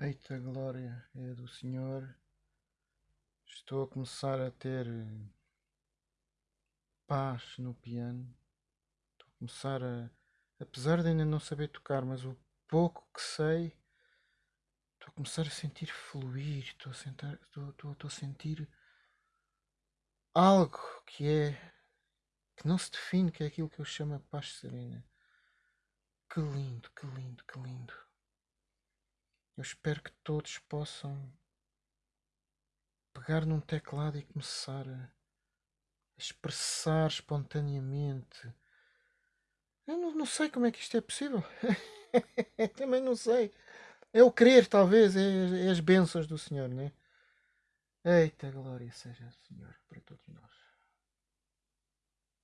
Eita glória é do Senhor. Estou a começar a ter paz no piano. Começar a. Apesar de ainda não saber tocar, mas o pouco que sei, estou a começar a sentir fluir. Estou a, sentar, estou, estou a sentir algo que é. que não se define, que é aquilo que eu chamo a paz serena. Que lindo, que lindo, que lindo. Eu espero que todos possam pegar num teclado e começar a expressar espontaneamente. Eu não, não sei como é que isto é possível. Também não sei. É o querer, talvez, é, é as bênçãos do Senhor, né? Eita, glória seja o Senhor para todos nós.